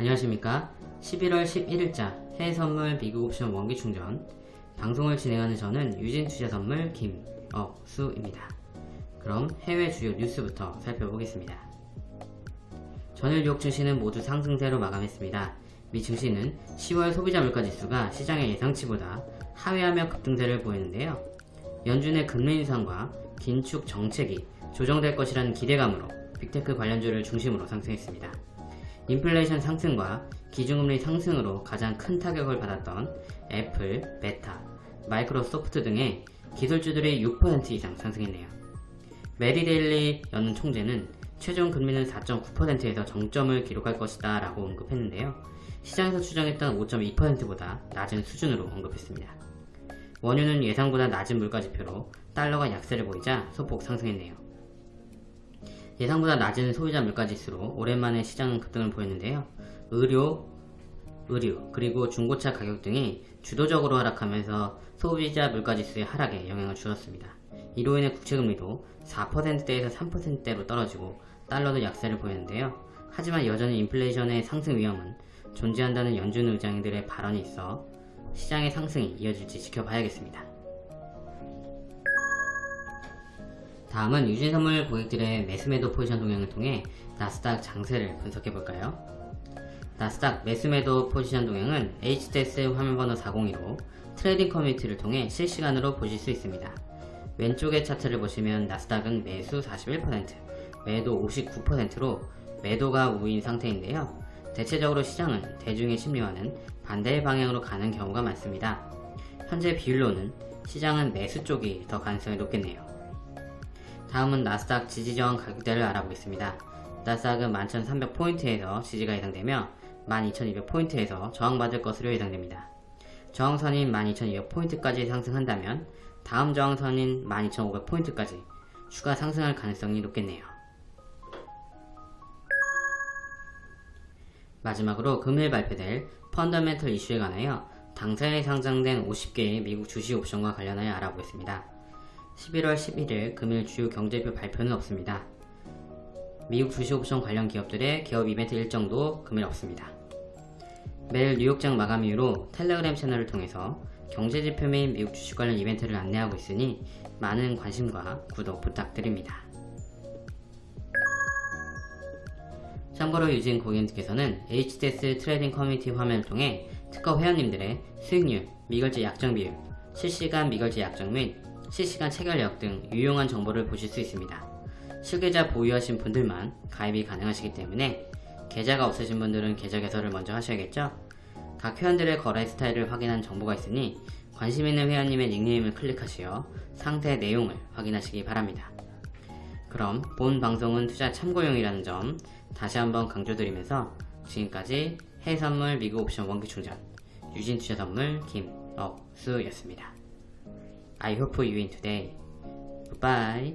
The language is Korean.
안녕하십니까? 11월 11일자 해외선물 미국 옵션 원기 충전. 방송을 진행하는 저는 유진투자선물 김억수입니다. 그럼 해외 주요 뉴스부터 살펴보겠습니다. 전일 뉴욕 증시는 모두 상승세로 마감했습니다. 미 증시는 10월 소비자 물가지수가 시장의 예상치보다 하회하며 급등세를 보이는데요. 연준의 금리 인상과 긴축 정책이 조정될 것이라는 기대감으로 빅테크 관련주를 중심으로 상승했습니다. 인플레이션 상승과 기준금리 상승으로 가장 큰 타격을 받았던 애플, 메타, 마이크로소프트 등의 기술주들이 6% 이상 상승했네요. 메리 데일리 연은 총재는 최종 금리는 4.9%에서 정점을 기록할 것이다 라고 언급했는데요. 시장에서 추정했던 5.2%보다 낮은 수준으로 언급했습니다. 원유는 예상보다 낮은 물가지표로 달러가 약세를 보이자 소폭 상승했네요. 예상보다 낮은 소비자 물가지수로 오랜만에 시장은 급등을 보였는데요. 의료, 의류, 그리고 중고차 가격 등이 주도적으로 하락하면서 소비자 물가지수의 하락에 영향을 주었습니다. 이로 인해 국채금리도 4%대에서 3%대로 떨어지고 달러도 약세를 보였는데요. 하지만 여전히 인플레이션의 상승 위험은 존재한다는 연준 의장들의 발언이 있어 시장의 상승이 이어질지 지켜봐야겠습니다. 다음은 유진선물 고객들의 매수매도 포지션 동향을 통해 나스닥 장세를 분석해볼까요? 나스닥 매수매도 포지션 동향은 HTS 화면번호 402로 trading 커뮤니티를 통해 실시간으로 보실 수 있습니다. 왼쪽의 차트를 보시면 나스닥은 매수 41%, 매도 59%로 매도가 우위인 상태인데요. 대체적으로 시장은 대중의 심리와는 반대의 방향으로 가는 경우가 많습니다. 현재 비율로는 시장은 매수 쪽이 더 가능성이 높겠네요. 다음은 나스닥 지지저항 가격대를 알아보겠습니다. 나스닥은 11,300포인트에서 지지가 예상되며 12,200포인트에서 저항받을 것으로 예상됩니다. 저항선인 12,200포인트까지 상승한다면 다음 저항선인 12,500포인트까지 추가 상승할 가능성이 높겠네요. 마지막으로 금일 발표될 펀더멘털 이슈에 관하여 당사에 상장된 50개의 미국 주식 옵션과 관련하여 알아보겠습니다. 11월 11일 금일 주요 경제표 발표는 없습니다. 미국 주식 옵션 관련 기업들의 개업 이벤트 일정도 금일 없습니다. 매일 뉴욕장 마감 이후로 텔레그램 채널을 통해서 경제지표 및 미국 주식 관련 이벤트를 안내하고 있으니 많은 관심과 구독 부탁드립니다. 참고로 유진 고객님께서는 HTS trading 커뮤니티 화면을 통해 특허 회원님들의 수익률, 미결제 약정 비율, 실시간 미결제 약정 및 실시간 체결력 등 유용한 정보를 보실 수 있습니다. 실계좌 보유하신 분들만 가입이 가능하시기 때문에 계좌가 없으신 분들은 계좌 개설을 먼저 하셔야겠죠? 각 회원들의 거래 스타일을 확인한 정보가 있으니 관심 있는 회원님의 닉네임을 클릭하시어 상세 내용을 확인하시기 바랍니다. 그럼 본 방송은 투자 참고용이라는 점 다시 한번 강조드리면서 지금까지 해외선물 미국 옵션 원기충전 유진투자선물 김억수였습니다. I hope you win today. Goodbye.